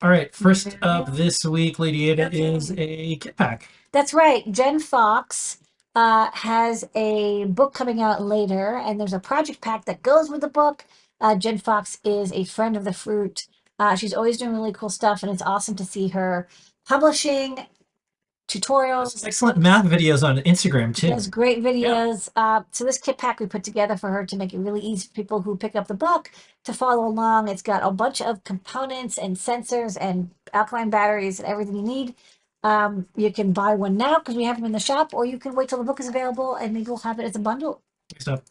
All right, first up this week, Lady Ada is a kit pack. That's right. Jen Fox uh, has a book coming out later, and there's a project pack that goes with the book. Uh, Jen Fox is a friend of the fruit. Uh, she's always doing really cool stuff, and it's awesome to see her publishing tutorials. Excellent math videos on Instagram too. Does great videos. Uh, so this kit pack we put together for her to make it really easy for people who pick up the book to follow along. It's got a bunch of components and sensors and alkaline batteries and everything you need. Um, you can buy one now because we have them in the shop, or you can wait till the book is available and maybe we'll have it as a bundle. Next up,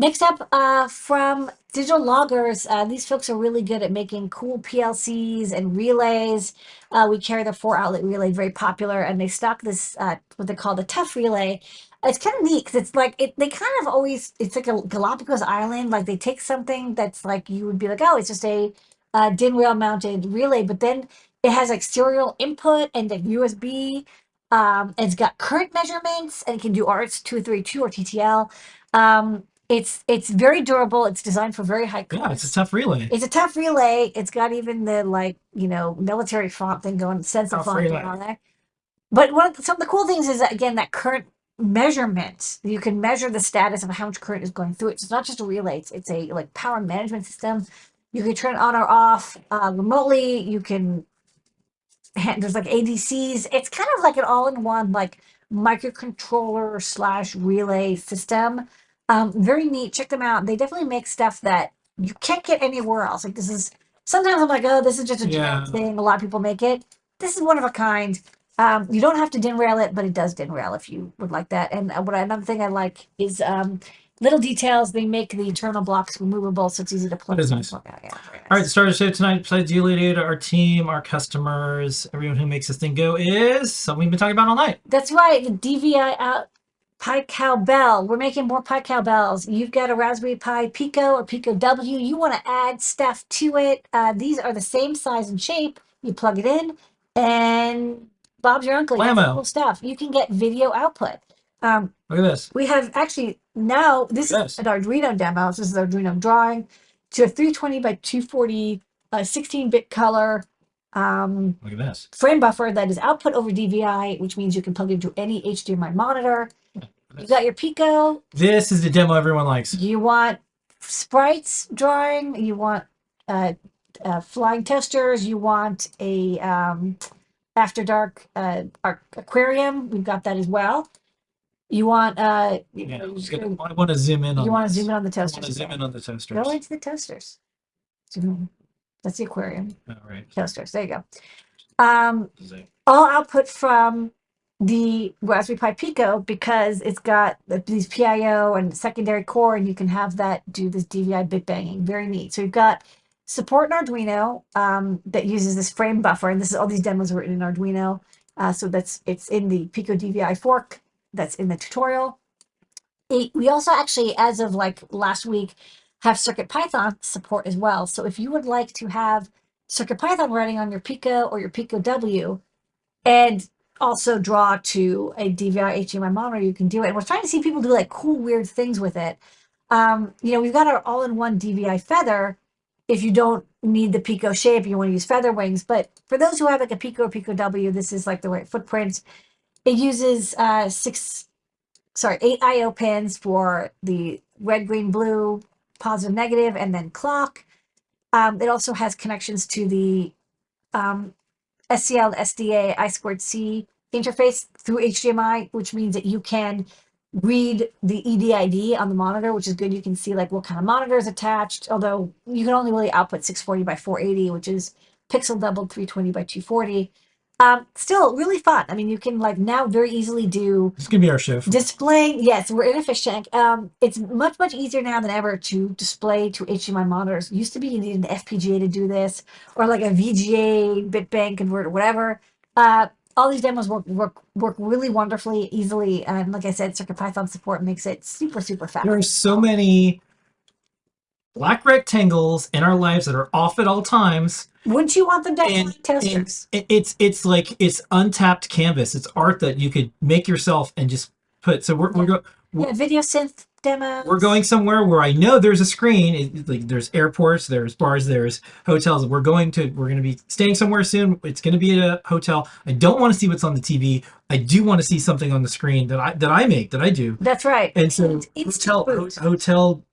Next up, uh, from Digital Loggers, uh, these folks are really good at making cool PLCs and relays. Uh, we carry the four outlet relay, very popular, and they stock this, uh, what they call the tough relay. It's kind of neat because it's like, it, they kind of always, it's like a Galapagos island. Like they take something that's like, you would be like, oh, it's just a uh, DIN rail mounted relay, but then it has like serial input and like USB. Um, it's got current measurements and it can do RS232 or TTL. Um, it's it's very durable. It's designed for very high yeah, it's a tough relay. It's a tough relay. It's got even the like you know military font thing going, sensor Tough font on there. But one of some of the cool things is that again that current measurement. You can measure the status of how much current is going through it. So it's not just a relay. It's, it's a like power management system. You can turn it on or off uh, remotely. You can there's like ADCs. It's kind of like an all-in-one like microcontroller slash relay system. Um, very neat. Check them out. They definitely make stuff that you can't get anywhere else. Like this is sometimes I'm like, oh, this is just a Yeah. thing. A lot of people make it. This is one of a kind. Um, you don't have to din rail it, but it does din rail if you would like that. And uh, what I, another thing I like is um, little details. They make the internal blocks removable, so it's easy to plug. That is nice. Plug out. Yeah, very All right, nice. the star show tonight, besides you, Ada, our team, our customers, everyone who makes this thing go, is something we've been talking about all night. That's right. The DVI out Pi Cowbell. We're making more Pi Cowbells. You've got a Raspberry Pi Pico or Pico W. You want to add stuff to it. Uh, these are the same size and shape. You plug it in, and Bob's your uncle. You have some Blammo. cool stuff. You can get video output. Um, Look at this. we have actually now this is an Arduino demo. This is Arduino drawing to a 320 by 240 uh, 16-bit color um, Look at this. frame buffer that is output over DVI, which means you can plug it into any HDMI monitor. You got your Pico. This is the demo everyone likes. You want sprites drawing. You want uh, uh, flying toasters. You want a um, after dark uh, ar- aquarium. We've got that as well. You want uh, Yeah, you gonna- I want to zoom in on You want to zoom in on the I want to zoom in on the toasters. Go into the toasters. Zoom in. That's the aquarium All right. toasters. There you go. Um, all output from the Raspberry Pi Pico because it's got these PIO and secondary core, and you can have that do this DVI bit banging. Very neat. So you've got support in Arduino um, that uses this frame buffer, and this is all these demos written in Arduino. Uh, so that's it's in the Pico DVI fork that's in the tutorial. It- we also actually, as of like last week, have Circuit Python support as well. So if you would like to have Circuit Python running on your Pico or your Pico W, and also draw to a DVI HDMI monitor, you can do it. And we're trying to see people do like cool, weird things with it. Um, you know, we've got our all-in-one DVI feather. If you don't need the Pico shape, you want to use feather wings. But for those who have like a Pico or Pico W, this is like the right footprint. It uses uh, six, sorry, eight I/O pins for the red, green, blue, positive, negative, and then clock. Um, it also has connections to the um, SCL, SDA, I squared C interface through HDMI, which means that you can read the EDID on the monitor, which is good. You can see like what kind of monitor is attached, although you can only really output 640 by 480, which is pixel doubled 320 by 240. Um, still really fun. I mean, you can like now very easily do This is gonna be our shift. Displaying, yes, we're in a inefficient. Um, it's much, much easier now than ever to display to HDMI monitors. Used to be you needed an FPGA to do this, or like a VGA bitbank converter, whatever. Uh, all these demos work work work really wonderfully, easily, and like I said, CircuitPython support makes it super, super fast. there are so many black rectangles in our lives that are off at all times. Wouldn't you want them to And- flying toasters? It- It's it's like it's untapped canvas. It's art that you could make yourself and just put. So we're we're, go, Yeah, video synth demo. we're going somewhere where I know there's a screen. It, like there's airports, there's bars, there's hotels. We're going to we're going to be staying somewhere soon. It's going to be at a hotel. I don't want to see what's on the TV. I do want to see something on the screen that I that I make that I do. That's right. And so And instant hotel ho- hotel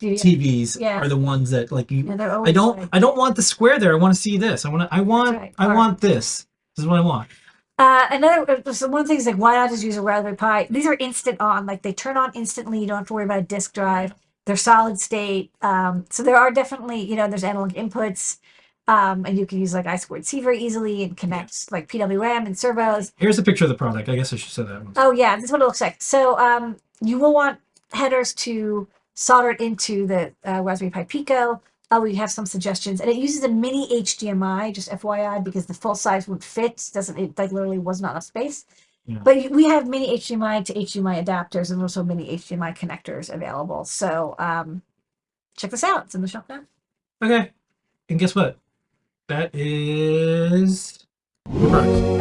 TVs Yeah. are the ones that like you. yeah, I don't like- I don't want the square there. I want to see this. I want to I want right. I want this. This is what I want. Uh, another uh, so one of the things like why not just use a Raspberry Pi? These are instant on, like they turn on instantly. You don't have to worry about a disk drive. They're solid state. Um, so there are definitely you know there's analog inputs, um, and you can use like I squared C very easily and connect like PWM and servos. Here's a picture of the product. I guess I should say that one. Oh yeah, this is what it looks like. So um, you will want headers to solder it into the uh, Raspberry Pi Pico. Uh, we have some suggestions, and it uses a mini HDMI, just FYI, because the full size would fit. Doesn't it? Like literally was not enough space. Yeah. But we have mini HDMI to HDMI adapters, and also mini HDMI connectors available. So um, check this out. It's in the shop now. Okay. And guess what? That is the.